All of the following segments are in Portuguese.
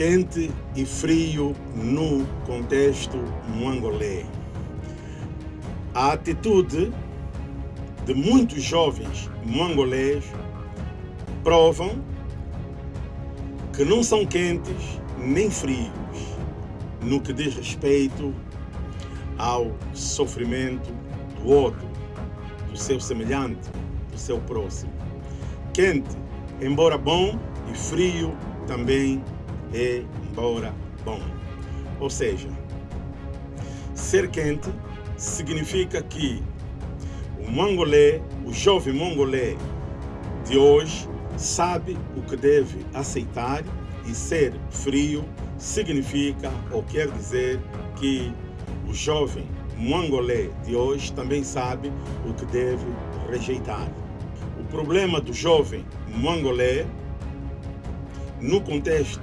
quente e frio no contexto mongolê. A atitude de muitos jovens mongolês provam que não são quentes nem frios no que diz respeito ao sofrimento do outro, do seu semelhante, do seu próximo. Quente, embora bom, e frio também embora bom. Ou seja, ser quente significa que o mongolê, o jovem mongolê de hoje, sabe o que deve aceitar e ser frio significa ou quer dizer que o jovem mongolê de hoje também sabe o que deve rejeitar. O problema do jovem mongolê no contexto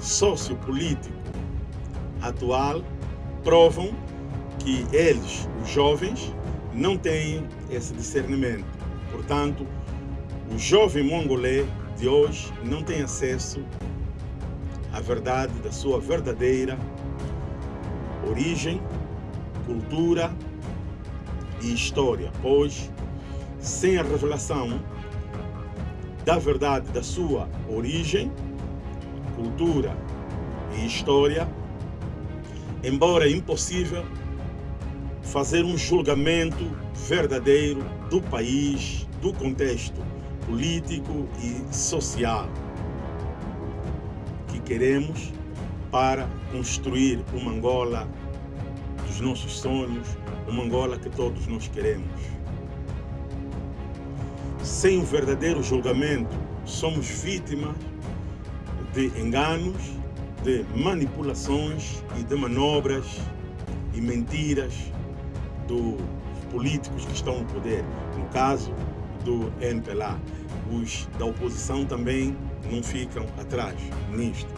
sociopolítico atual provam que eles, os jovens, não têm esse discernimento. Portanto, o jovem mongolê de hoje não tem acesso à verdade da sua verdadeira origem, cultura e história, pois sem a revelação da verdade da sua origem, cultura e história, embora impossível fazer um julgamento verdadeiro do país, do contexto político e social que queremos para construir uma Angola dos nossos sonhos, uma Angola que todos nós queremos. Sem um verdadeiro julgamento, somos vítimas de enganos, de manipulações e de manobras e mentiras dos políticos que estão no poder. No caso do MPLA, os da oposição também não ficam atrás nisto.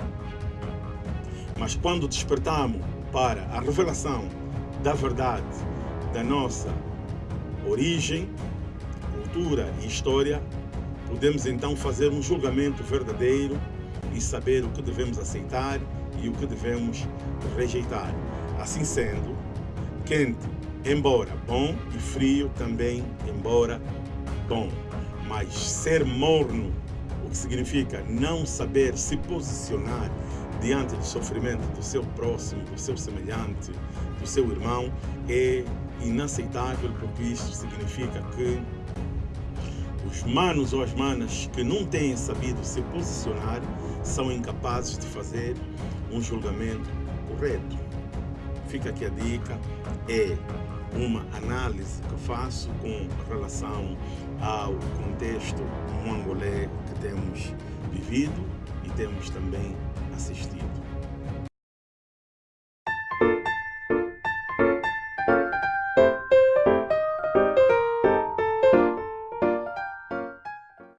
Mas quando despertamos para a revelação da verdade da nossa origem, cultura e história, podemos então fazer um julgamento verdadeiro e saber o que devemos aceitar e o que devemos rejeitar. Assim sendo, quente, embora bom, e frio também, embora bom. Mas ser morno, o que significa não saber se posicionar diante do sofrimento do seu próximo, do seu semelhante, do seu irmão, é inaceitável, porque isso significa que os manos ou as manas que não têm sabido se posicionar são incapazes de fazer um julgamento correto. Fica aqui a dica, é uma análise que faço com relação ao contexto mongolé que temos vivido e temos também assistido.